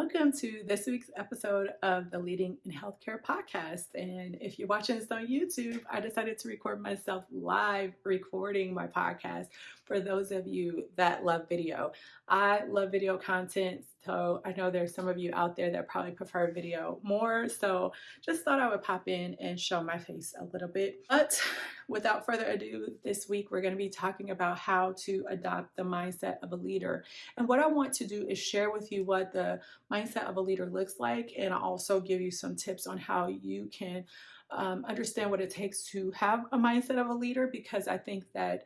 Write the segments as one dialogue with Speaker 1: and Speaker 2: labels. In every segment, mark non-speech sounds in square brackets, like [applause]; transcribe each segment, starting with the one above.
Speaker 1: Welcome to this week's episode of the Leading in Healthcare podcast. And if you're watching this on YouTube, I decided to record myself live recording my podcast for those of you that love video. I love video content, so I know there's some of you out there that probably prefer video more. So just thought I would pop in and show my face a little bit. But without further ado, this week we're going to be talking about how to adopt the mindset of a leader. And what I want to do is share with you what the mindset of a leader looks like and also give you some tips on how you can um, understand what it takes to have a mindset of a leader because I think that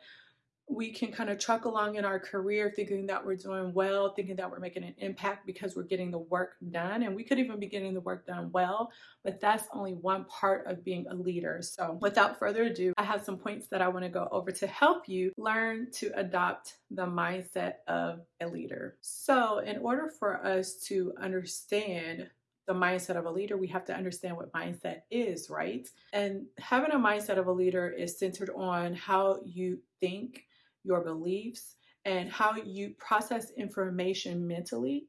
Speaker 1: we can kind of truck along in our career thinking that we're doing well, thinking that we're making an impact because we're getting the work done. And we could even be getting the work done well, but that's only one part of being a leader. So without further ado, I have some points that I want to go over to help you learn to adopt the mindset of a leader. So in order for us to understand the mindset of a leader, we have to understand what mindset is, right? And having a mindset of a leader is centered on how you think, your beliefs, and how you process information mentally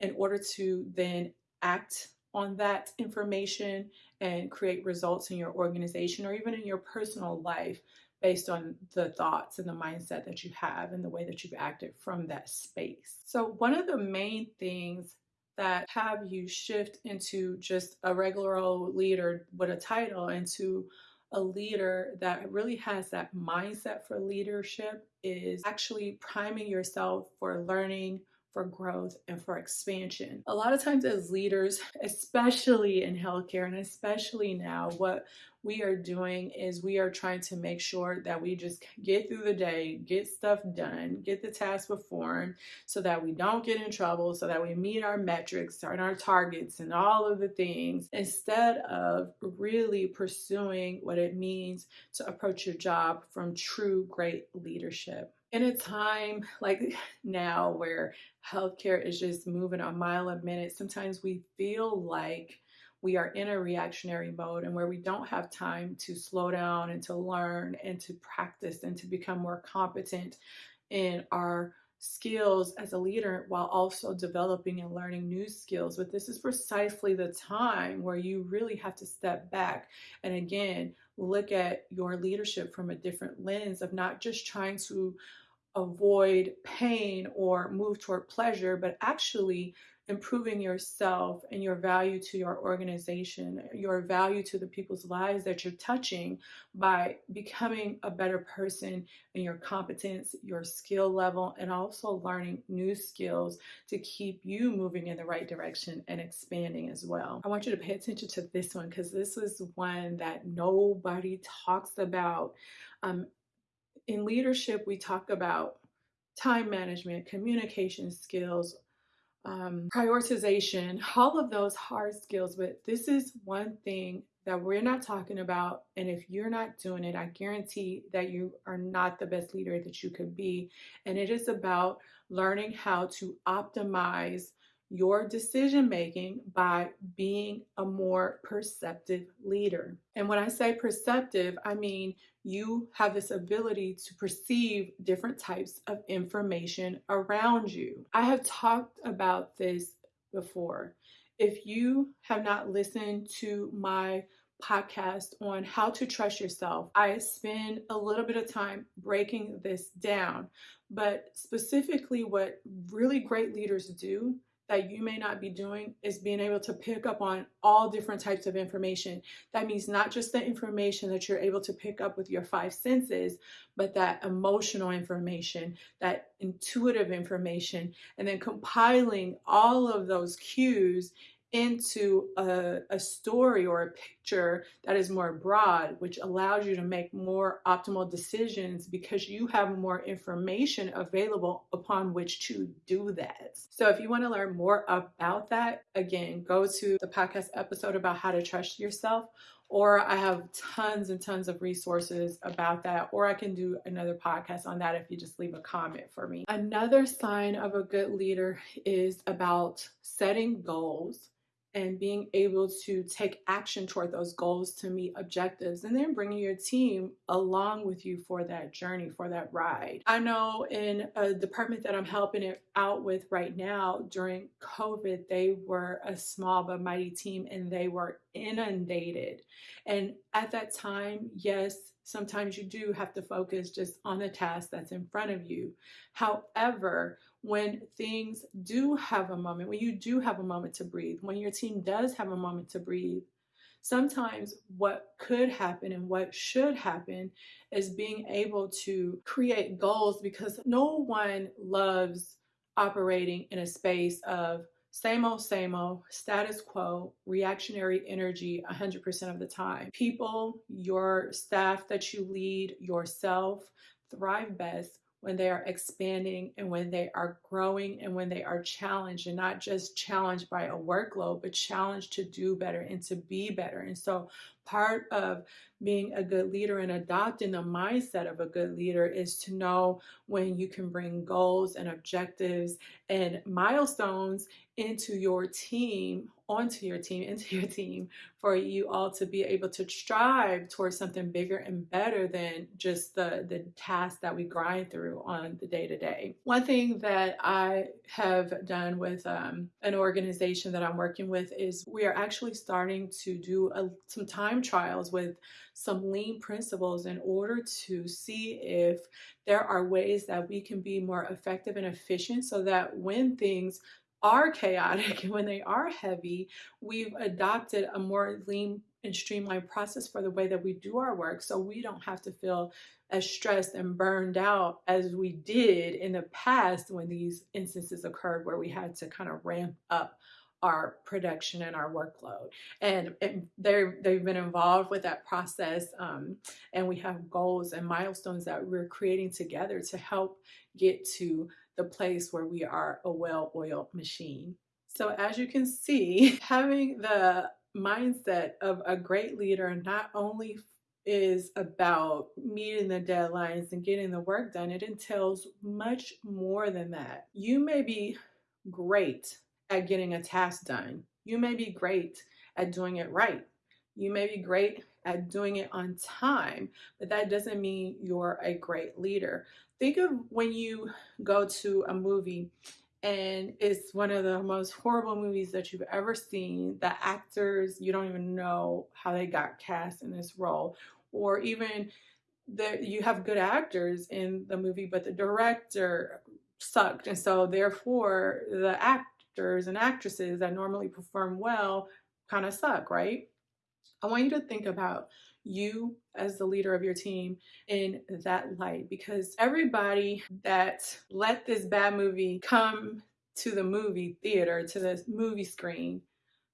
Speaker 1: in order to then act on that information and create results in your organization or even in your personal life based on the thoughts and the mindset that you have and the way that you've acted from that space. So, one of the main things that have you shift into just a regular old leader with a title into a leader that really has that mindset for leadership is actually priming yourself for learning, for growth, and for expansion. A lot of times, as leaders, [laughs] especially in healthcare and especially now, what we are doing is we are trying to make sure that we just get through the day, get stuff done, get the task performed so that we don't get in trouble, so that we meet our metrics and our targets and all of the things instead of really pursuing what it means to approach your job from true great leadership. In a time like [laughs] now where healthcare is just moving a mile a minute, sometimes we feel like we are in a reactionary mode and where we don't have time to slow down and to learn and to practice and to become more competent in our skills as a leader while also developing and learning new skills. But this is precisely the time where you really have to step back and again look at your leadership from a different lens of not just trying to avoid pain or move toward pleasure, but actually improving yourself and your value to your organization, your value to the people's lives that you're touching by becoming a better person in your competence, your skill level, and also learning new skills to keep you moving in the right direction and expanding as well. I want you to pay attention to this one because this is one that nobody talks about. Um, in leadership, we talk about time management, communication skills, um, prioritization, all of those hard skills. But this is one thing that we're not talking about. And if you're not doing it, I guarantee that you are not the best leader that you could be. And it is about learning how to optimize your decision making by being a more perceptive leader. And when I say perceptive, I mean you have this ability to perceive different types of information around you. I have talked about this before. If you have not listened to my podcast on how to trust yourself, I spend a little bit of time breaking this down. But specifically, what really great leaders do that you may not be doing is being able to pick up on all different types of information. That means not just the information that you're able to pick up with your five senses, but that emotional information, that intuitive information, and then compiling all of those cues into a, a, story or a picture that is more broad, which allows you to make more optimal decisions because you have more information available upon which to do that. So, if you want to learn more about that, again, go to the podcast episode about how to trust yourself. Or I have tons and tons of resources about that, or I can do another podcast on that if you just leave a comment for me. Another sign of a good leader is about setting goals and being able to take action toward those goals to meet objectives and then bringing your team along with you for that journey for that ride. I know in a department that i'm helping it out with right now during covid they were a small but mighty team and they were inundated. And at that time yes sometimes you do have to focus just on the task that's in front of you. However when things do have a moment, when you do have a moment to breathe, when your team does have a moment to breathe, sometimes what could happen and what should happen is being able to create goals because no one loves operating in a space of same old, same old, status quo, reactionary energy 100% of the time. People, your staff that you lead, yourself thrive best when they are expanding and when they are growing and when they are challenged and not just challenged by a workload, but challenged to do better and to be better. And so, part of being a good leader and adopting the mindset of a good leader is to know when you can bring goals and objectives and milestones into your team, onto your team, [laughs] into your team, for you all to be able to strive towards something bigger and better than just the, the task that we grind through on the day to day. One thing that I have done with um, an organization that I'm working with is we are actually starting to do a, some time trials with some lean principles in order to see if there are ways that we can be more effective and efficient so that when things are chaotic and [laughs] when they are heavy, we've adopted a more lean and streamlined process for the way that we do our work so we don't have to feel as stressed and burned out as we did in the past when these instances occurred where we had to kind of ramp up our production and our workload. And, they've been involved with that process. Um, and we have goals and milestones that we're creating together to help get to the place where we are a well oiled machine. So, as you can see, [laughs] having the mindset of a great leader not only is about meeting the deadlines and getting the work done, it entails much more than that. You may be great at getting a task done, you may be great at doing it right, you may be great at doing it on time, but that doesn't mean you're a great leader. Think of when you go to a movie and it's one of the most horrible movies that you've ever seen. The actors, you don't even know how they got cast in this role, or even that you have good actors in the movie, but the director sucked, and so therefore the actors and actresses that normally perform well kind of suck, right? I want you to think about you as the leader of your team in that light because everybody that let this bad movie come to the movie theater, to the movie screen,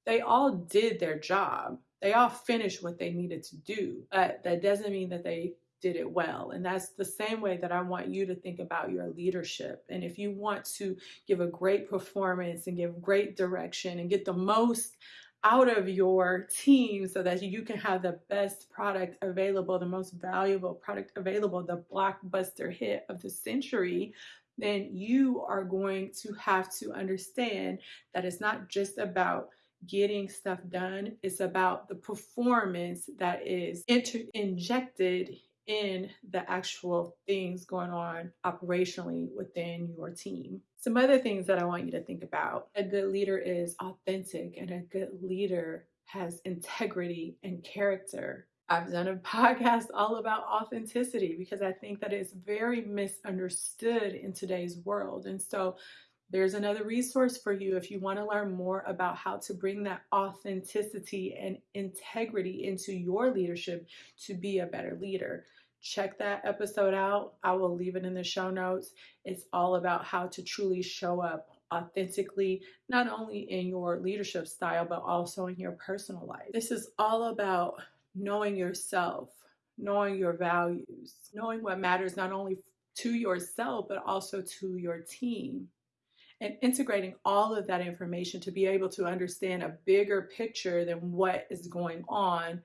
Speaker 1: they all did their job. They all finished what they needed to do. But that doesn't mean that they did it well. And that's the same way that I want you to think about your leadership. And if you want to give a great performance and give great direction and get the most out of your team so that you can have the best product available, the most valuable product available, the blockbuster hit of the century, then you are going to have to understand that it's not just about getting stuff done, it's about the performance that is inter- injected in the actual things going on operationally within your team. Some other things that I want you to think about a good leader is authentic, and a good leader has integrity and character. I've done a [laughs] podcast all about authenticity because I think that it's very misunderstood in today's world. And so there's another resource for you if you want to learn more about how to bring that authenticity and integrity into your leadership to be a better leader check that episode out. I will leave it in the show notes. It's all about how to truly show up authentically, not only in your leadership style, but also in your personal life. This is all about knowing yourself, knowing your values, knowing what matters not only to yourself, but also to your team. And integrating all of that information to be able to understand a bigger picture than what is going on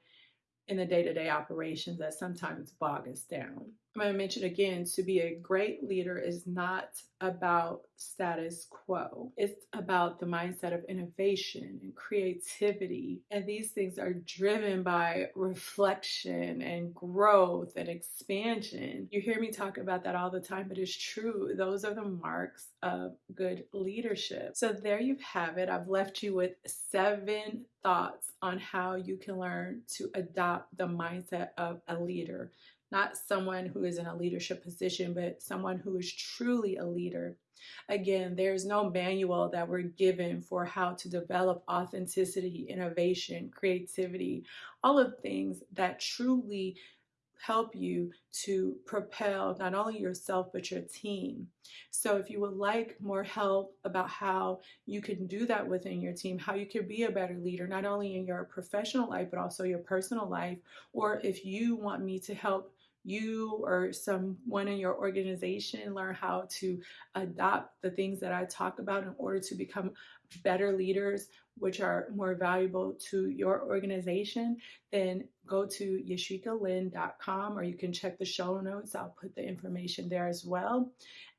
Speaker 1: in the day to day operations that sometimes bog us down. I'm going to mention again to be a great leader is not about status quo. It's about the mindset of innovation and creativity. And these things are driven by reflection and growth and expansion. You hear me talk about that all the time, but it's true. Those are the marks of good leadership. So there you have it. I've left you with seven thoughts on how you can learn to adopt the mindset of a leader not someone who is in a leadership position, but someone who is truly a leader. Again, there's no manual that we're given for how to develop authenticity, innovation, creativity, all of things that truly help you to propel not only yourself but your team. So if you would like more help about how you can do that within your team, how you can be a better leader not only in your professional life but also your personal life, or if you want me to help you or someone in your organization learn how to adopt the things that I talk about in order to become better leaders, which are more valuable to your organization, then go to yashikalin.com or you can check the show notes. I'll put the information there as well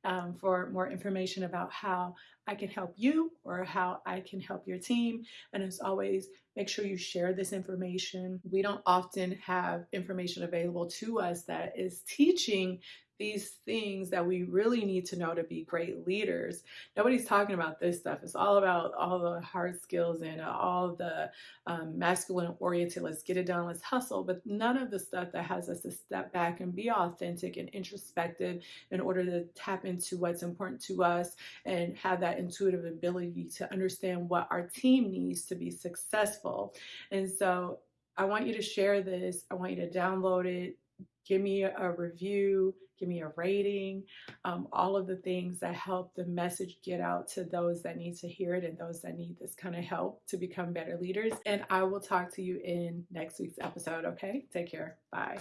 Speaker 1: um, for more information about how I can help you or how I can help your team. And as always, make sure you share this information. We don't often have information available to us that is teaching these things that we really need to know to be great leaders. Nobody's talking about this stuff. It's all about all the hard skills and all the um, masculine oriented, let's get it done, let's hustle, but none of the stuff that has us to step back and be authentic and introspective in order to tap into what's important to us and have that intuitive ability to understand what our team needs to be successful. And so I want you to share this. I want you to download it, give me a review give me a rating, um, all of the things that help the message get out to those that need to hear it and those that need this kind of help to become better leaders. And I will talk to you in next week's episode, okay? Take care. Bye.